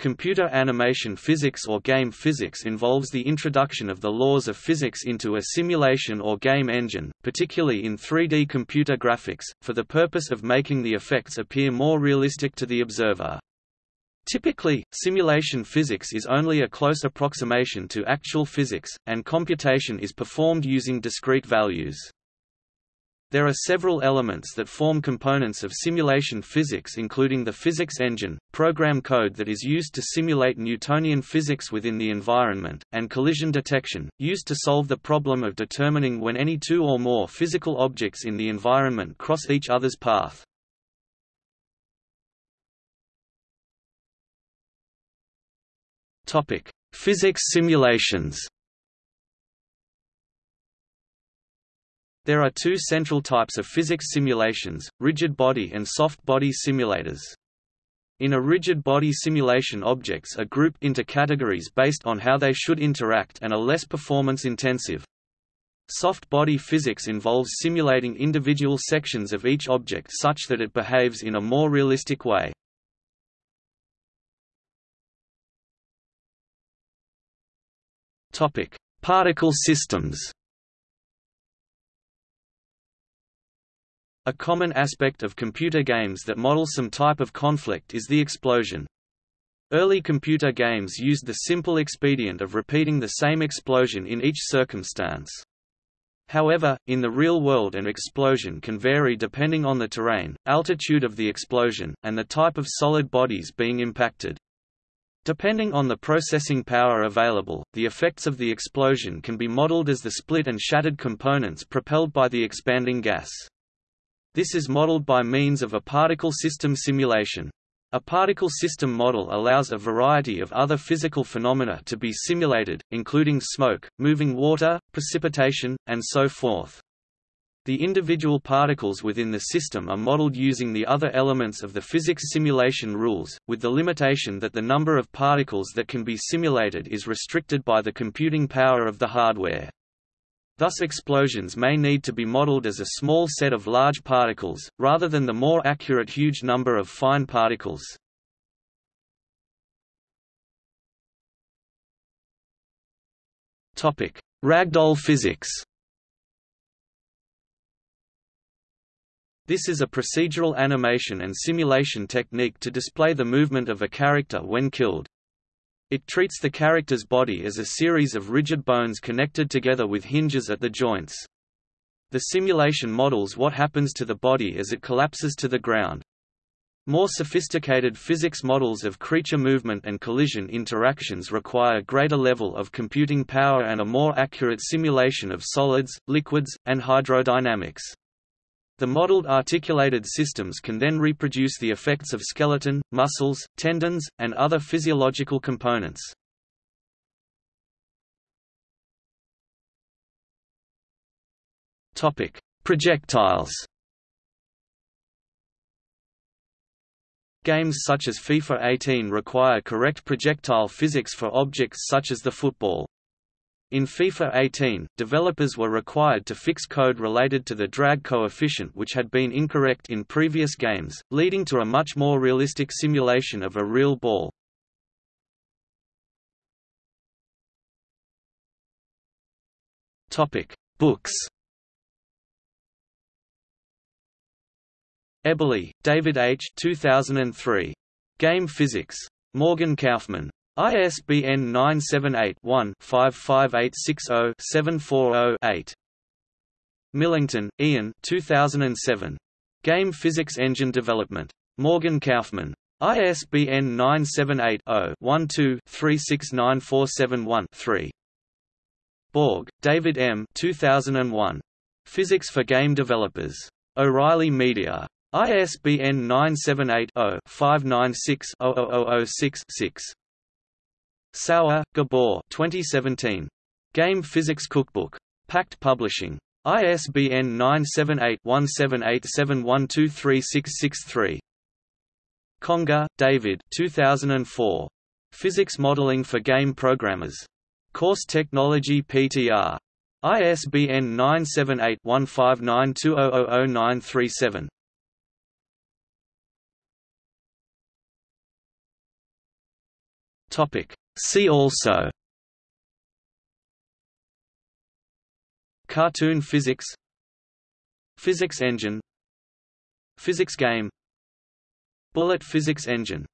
Computer animation physics or game physics involves the introduction of the laws of physics into a simulation or game engine, particularly in 3D computer graphics, for the purpose of making the effects appear more realistic to the observer. Typically, simulation physics is only a close approximation to actual physics, and computation is performed using discrete values. There are several elements that form components of simulation physics including the physics engine, program code that is used to simulate Newtonian physics within the environment, and collision detection, used to solve the problem of determining when any two or more physical objects in the environment cross each other's path. Physics simulations There are two central types of physics simulations, rigid body and soft body simulators. In a rigid body simulation objects are grouped into categories based on how they should interact and are less performance intensive. Soft body physics involves simulating individual sections of each object such that it behaves in a more realistic way. Particle systems A common aspect of computer games that model some type of conflict is the explosion. Early computer games used the simple expedient of repeating the same explosion in each circumstance. However, in the real world an explosion can vary depending on the terrain, altitude of the explosion, and the type of solid bodies being impacted. Depending on the processing power available, the effects of the explosion can be modeled as the split and shattered components propelled by the expanding gas. This is modeled by means of a particle system simulation. A particle system model allows a variety of other physical phenomena to be simulated, including smoke, moving water, precipitation, and so forth. The individual particles within the system are modeled using the other elements of the physics simulation rules, with the limitation that the number of particles that can be simulated is restricted by the computing power of the hardware. Thus explosions may need to be modeled as a small set of large particles, rather than the more accurate huge number of fine particles. Ragdoll physics This is a procedural animation and simulation technique to display the movement of a character when killed. It treats the character's body as a series of rigid bones connected together with hinges at the joints. The simulation models what happens to the body as it collapses to the ground. More sophisticated physics models of creature movement and collision interactions require greater level of computing power and a more accurate simulation of solids, liquids, and hydrodynamics. The modeled articulated systems can then reproduce the effects of skeleton, muscles, tendons, and other physiological components. Topic: Projectiles. Games such as FIFA 18 require correct projectile physics for objects such as the football. In FIFA 18, developers were required to fix code related to the drag coefficient which had been incorrect in previous games, leading to a much more realistic simulation of a real ball. Books Eberly, David H. 2003. Game Physics. Morgan Kaufmann. ISBN 978-1-55860-740-8. Millington, Ian 2007. Game Physics Engine Development. Morgan Kaufmann. ISBN 978-0-12-369471-3. Bourg, David M. 2001. Physics for Game Developers. O'Reilly Media. ISBN 978 0 596 6 Szauer, Gabor 2017. Game Physics Cookbook. Packt Publishing. ISBN 978-1787123663. Conger, David 2004. Physics Modeling for Game Programmers. Course Technology PTR. ISBN 978-1592000937. Topic. See also Cartoon physics Physics engine Physics game Bullet physics engine